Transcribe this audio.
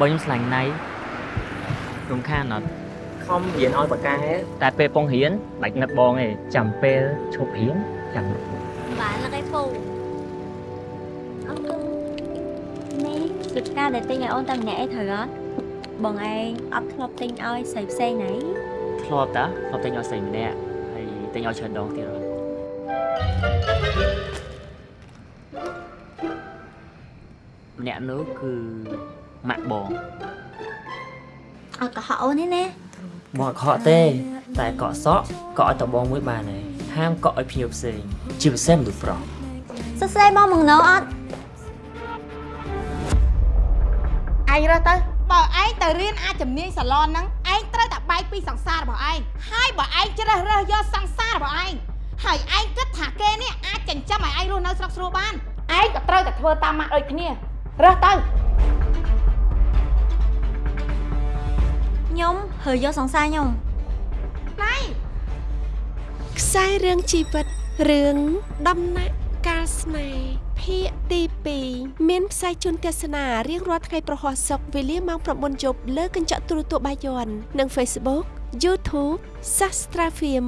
បើខ្ញុំឆ្លាញ់ណៃរំខានអត់ខំរៀនឲ្យបកកែតែពេលពងរៀនបាច់នឹកបងទេចាំពេលឈប់រៀនចាំនឹក bạn là cái phù ông cưng nè việc ca để tin ngày ôn tâm nhẹ thời đó bọn anh ấp lọc tin ơi xài xe nấy ធ្លាប់តាធ្លាប់តែញឲ្យស្រីម្នាក់ហើយតែញឲ្យច្រើនដងទៀតអត់ម្នាក់នោះគឺ ម៉ាក់បង ờ có họ nè nè បងអត់ខកទេ តែកក់សក់កក់ឲ្យតបងមួយបានហើយហាមកក់ឲ្យភ្ញៀវផ្សេងជាពិសេសមនុស្សប្រុស sao xe bom mừng nấu ớt ឯងរើសទៅបើឯងទៅរៀនអាចជំនាញសាឡនហ្នឹងឯងត្រូវតែបែកពីសង្សាររបស់ឯងហើយបើឯងជ្រើសរើសយកសង្សាររបស់ឯងហើយឯងគិតថាគេនេះអាចចិញ្ចឹមឲ្យឯងរស់នៅស្រុកស្រួលបានឯងក៏ត្រូវតែធ្វើតាមម៉ាក់ដូចគ្នារើសទៅ nhung hơi vô sòng xa nhung ណៃខ្សែរឿងជីវិតរឿងដំណាក់កាលស្នេហ៍ភាគទី2មានផ្សាយជូនទស្សនារៀងរាល់ថ្ងៃប្រហោះសុកវេលាម៉ោង9យប់លើកញ្ចក់ទូរទស្សន៍បាយ័ននិង Facebook YouTube Sastra Film